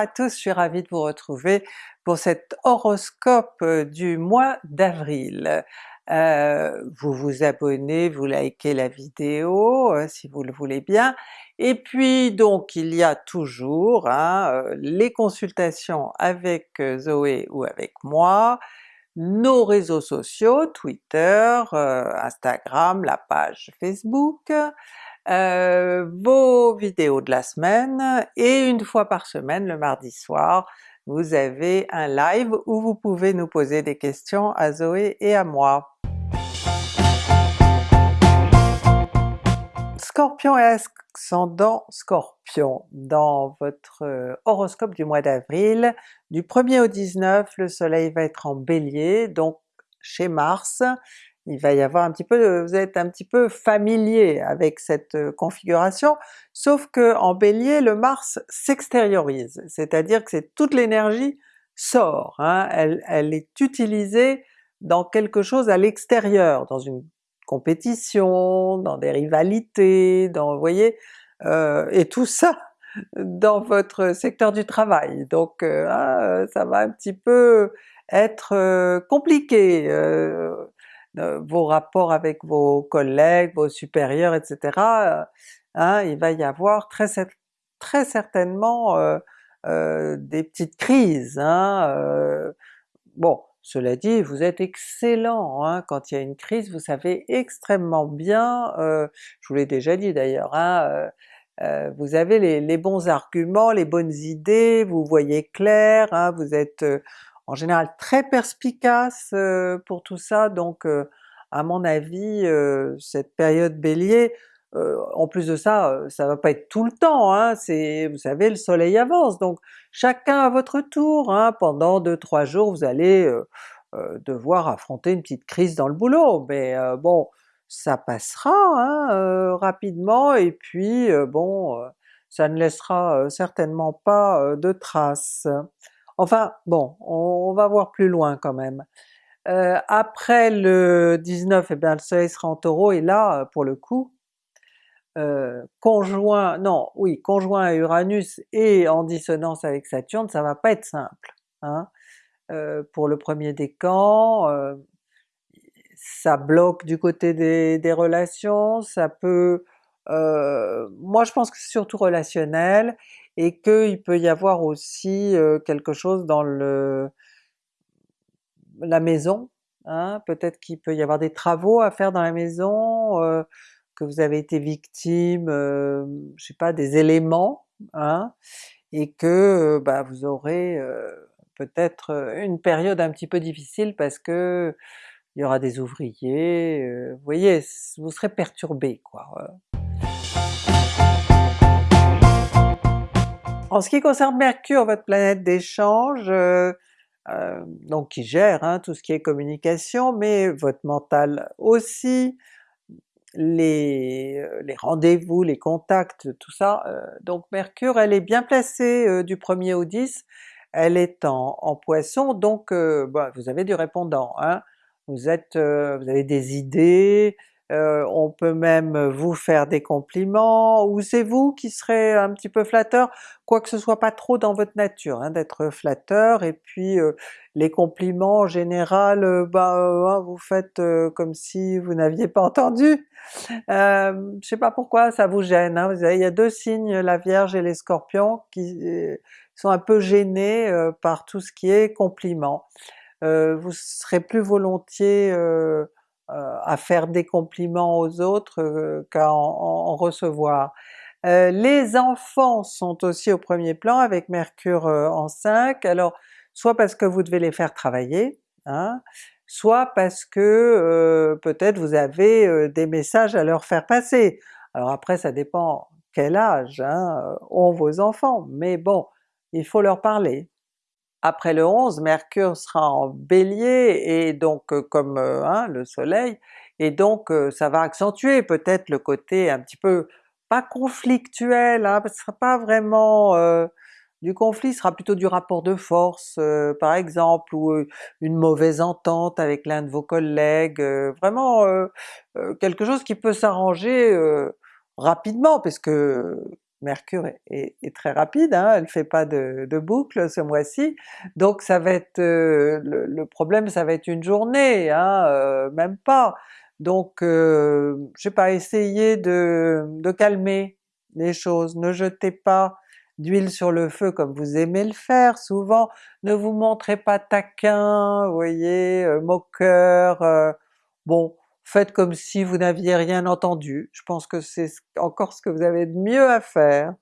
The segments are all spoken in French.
à tous, je suis ravie de vous retrouver pour cet horoscope euh, du mois d'avril. Euh, vous vous abonnez, vous likez la vidéo euh, si vous le voulez bien, et puis donc il y a toujours hein, les consultations avec Zoé ou avec moi, nos réseaux sociaux, Twitter, Instagram, la page Facebook, euh, vos vidéos de la semaine, et une fois par semaine, le mardi soir, vous avez un live où vous pouvez nous poser des questions à Zoé et à moi. Scorpion et ascendant Scorpion, dans votre euh, horoscope du mois d'avril, du 1er au 19, le soleil va être en Bélier, donc chez Mars, il va y avoir un petit peu, vous êtes un petit peu familier avec cette euh, configuration, sauf que en Bélier le Mars s'extériorise, c'est-à-dire que c'est toute l'énergie sort, hein. elle, elle, est utilisée dans quelque chose à l'extérieur, dans une compétition, dans des rivalités, dans, vous voyez, euh, et tout ça dans votre secteur du travail. Donc euh, ah, ça va un petit peu être compliqué, vos rapports avec vos collègues, vos supérieurs, etc. Euh, hein, il va y avoir très, très certainement euh, euh, des petites crises. Hein, bon, cela dit, vous êtes excellent, hein, quand il y a une crise, vous savez extrêmement bien, je vous l'ai déjà dit d'ailleurs, hein, vous avez les, les, bons arguments, les bonnes idées, vous voyez clair, hein, vous êtes en général très perspicace euh, pour tout ça, donc euh, à mon avis euh, cette période Bélier, en plus de ça, ça va pas être tout le temps, hein, c'est, vous savez le soleil avance, donc chacun à votre tour, hein, pendant 2-3 jours vous allez devoir affronter une petite crise dans le boulot, mais bon ça passera hein, rapidement. Et puis bon ça ne laissera certainement pas de traces. Enfin bon, on, va voir plus loin quand même. Euh, après le 19, eh bien le soleil sera en Taureau et là, pour le coup, euh, conjoint, non, oui, conjoint à Uranus et en dissonance avec Saturne, ça va pas être simple. Hein. Euh, pour le premier décan, ça bloque du côté des relations, ça peut... moi je pense que c'est surtout relationnel, et qu'il peut y avoir aussi quelque chose dans le la maison, hein, peut-être qu'il peut y avoir des travaux à faire dans la maison, que vous avez été victime, je sais pas, des éléments, hein, et que bah, vous aurez peut-être une période un petit peu difficile parce que il y aura des ouvriers, vous voyez, vous serez perturbé quoi. En ce qui concerne Mercure, votre planète d'échange, euh, euh, donc qui gère hein, tout ce qui est communication, mais votre mental aussi, les, euh, les rendez-vous, les contacts, tout ça, donc Mercure elle est bien placée du 1er au 10, elle est en, en Poisson, donc bah, vous avez du répondant, hein. vous êtes, vous avez des idées, euh, on peut même vous faire des compliments, ou c'est vous qui serez un petit peu flatteur, quoique ce soit pas trop dans votre nature hein, d'être flatteur, et puis euh, les compliments en général, euh, bah hein, vous faites comme si vous n'aviez pas entendu. je sais pas pourquoi ça vous gêne, hein. il y a deux signes, la Vierge et les Scorpions, qui sont un peu gênés par tout ce qui est compliments. vous serez plus volontiers euh, à faire des compliments aux autres euh, qu'à en, recevoir. Euh, les enfants sont aussi au premier plan avec Mercure en 5, alors soit parce que vous devez les faire travailler, hein, soit parce que peut-être vous avez des messages à leur faire passer. Alors après ça dépend quel âge hein, ont vos enfants, mais bon, il faut leur parler. Après le 11, Mercure sera en Bélier et donc euh, comme euh, hein, le soleil, et donc euh, ça va accentuer peut-être le côté un petit peu, pas conflictuel, hein, ce sera pas vraiment du conflit, ce sera plutôt du rapport de force par exemple, ou une mauvaise entente avec l'un de vos collègues, vraiment quelque chose qui peut s'arranger rapidement, parce que Mercure est, très rapide, hein, elle fait pas de, boucle ce mois-ci, donc ça va être, le, problème ça va être une journée, hein, même pas. Donc je sais pas, essayez de, de calmer les choses, ne jetez pas d'huile sur le feu comme vous aimez le faire souvent, ne vous montrez pas taquin, vous voyez, moqueur, bon faites comme si vous n'aviez rien entendu, je pense que c'est encore ce que vous avez de mieux à faire.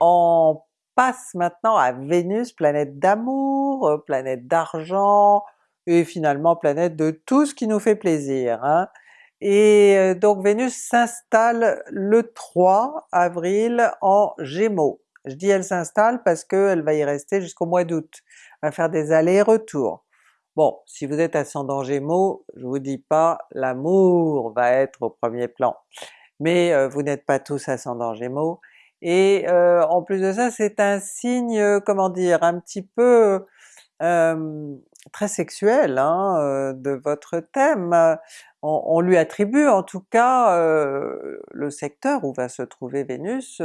On passe maintenant à Vénus, planète d'amour, euh, planète d'argent, et finalement planète de tout ce qui nous fait plaisir. Hein. Et euh, donc Vénus s'installe le 3 avril en Gémeaux. Je dis elle s'installe parce qu'elle va y rester jusqu'au mois d'août, va faire des allers-retours. Bon, si vous êtes ascendant Gémeaux, je vous dis pas, l'amour va être au premier plan, mais euh, vous n'êtes pas tous ascendant Gémeaux, et euh, en plus de ça c'est un signe, euh, comment dire, un petit peu très sexuel hein, de votre thème. On, on, lui attribue en tout cas le secteur où va se trouver Vénus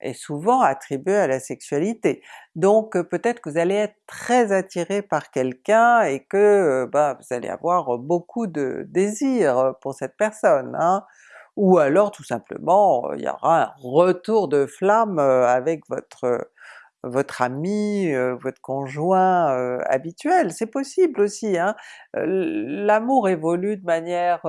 est souvent attribué à la sexualité. Donc euh, peut-être que vous allez être très attiré par quelqu'un et que euh, bah, vous allez avoir beaucoup de désir pour cette personne. Hein. Ou alors tout simplement il y aura un retour de flamme avec votre votre ami, votre conjoint habituel, c'est possible aussi. Hein. L'amour évolue de manière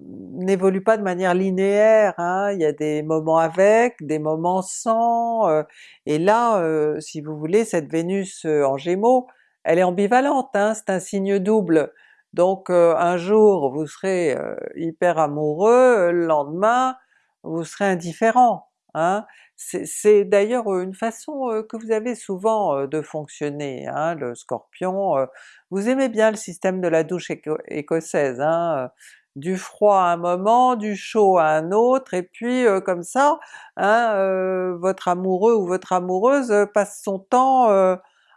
n'évolue pas de manière linéaire, hein. il y a des moments avec, des moments sans, euh, et là euh, si vous voulez cette Vénus euh, en Gémeaux, elle est ambivalente, hein, c'est un signe double. Donc un jour vous serez hyper amoureux, le lendemain vous serez indifférent. Hein. C'est d'ailleurs une façon que vous avez souvent de fonctionner, hein, le Scorpion. Vous aimez bien le système de la douche écossaise, hein, du froid à un moment, du chaud à un autre, et puis comme ça, hein, votre amoureux ou votre amoureuse passe son temps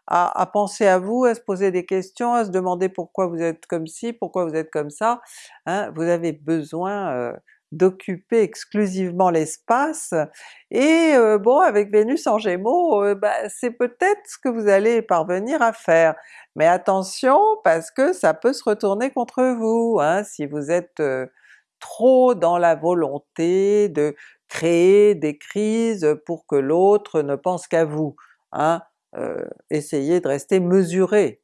à, penser à vous, à se poser des questions, à se demander pourquoi vous êtes comme ci, pourquoi vous êtes comme ça, hein, vous avez besoin d'occuper exclusivement l'espace, et bon avec Vénus en Gémeaux, bah, c'est peut-être ce que vous allez parvenir à faire. Mais attention parce que ça peut se retourner contre vous, hein, si vous êtes trop dans la volonté de créer des crises pour que l'autre ne pense qu'à vous. Hein. essayez de rester mesuré.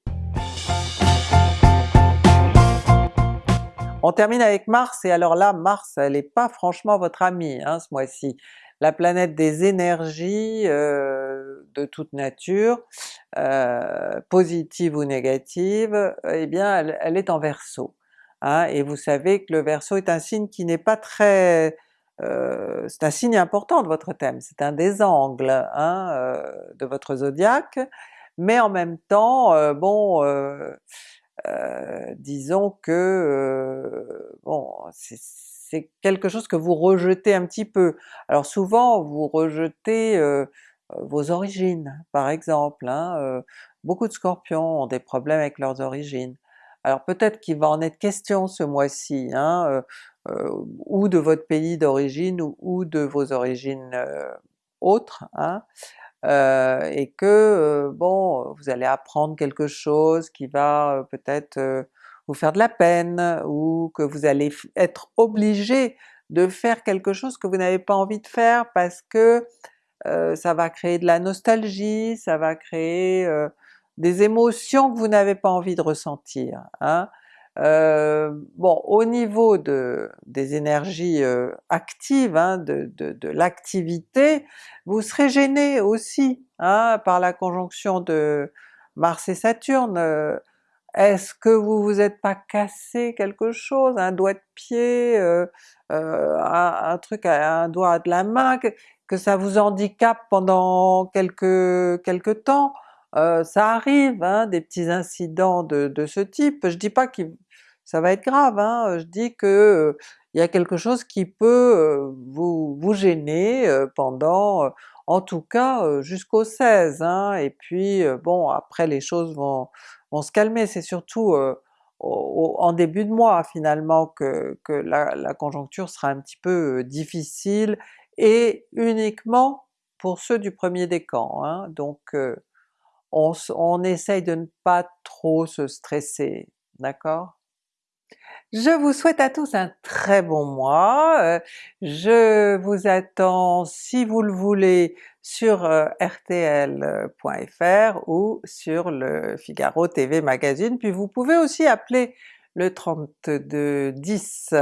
On termine avec Mars, et alors là Mars elle n'est pas franchement votre ami hein, ce mois-ci. La planète des énergies euh, de toute nature, euh, positive ou négative, eh bien elle, est en Verseau. Hein, et vous savez que le Verseau est un signe qui n'est pas très... Euh, c'est un signe important de votre thème, c'est un des angles hein, de votre zodiaque, mais en même temps, bon, euh, disons que euh, bon c'est quelque chose que vous rejetez un petit peu. Alors souvent vous rejetez euh, vos origines par exemple, hein, beaucoup de Scorpions ont des problèmes avec leurs origines. Alors peut-être qu'il va en être question ce mois-ci, hein, ou de votre pays d'origine ou, de vos origines autres, hein, euh, et que euh, bon, vous allez apprendre quelque chose qui va euh, peut-être vous faire de la peine, ou que vous allez être obligé de faire quelque chose que vous n'avez pas envie de faire parce que ça va créer de la nostalgie, ça va créer des émotions que vous n'avez pas envie de ressentir. Hein. Euh, bon, au niveau de, des énergies euh, actives, hein, de, de, l'activité, vous serez gêné aussi hein, par la conjonction de Mars et Saturne. Euh, est-ce que vous vous êtes pas cassé quelque chose, un doigt de pied, un, truc, un doigt de la main, que, que ça vous handicape pendant quelques, quelques temps? ça arrive, hein, des petits incidents de, de, ce type, je dis pas qu'il ça va être grave, hein? je dis que il y a quelque chose qui peut vous, vous gêner pendant, en tout cas jusqu'au 16, hein? et puis bon après les choses vont, vont se calmer, c'est surtout en début de mois finalement que, que la, conjoncture sera un petit peu difficile, et uniquement pour ceux du premier décan, hein. donc on, on essaye de ne pas trop se stresser, d'accord? Je vous souhaite à tous un très bon mois, euh, je vous attends si vous le voulez sur euh, rtl.fr ou sur le Figaro TV Magazine, puis vous pouvez aussi appeler le 3210.